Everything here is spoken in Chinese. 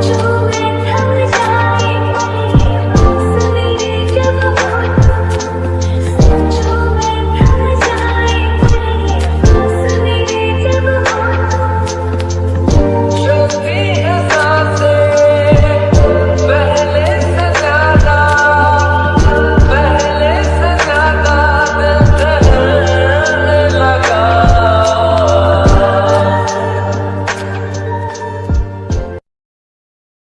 祝你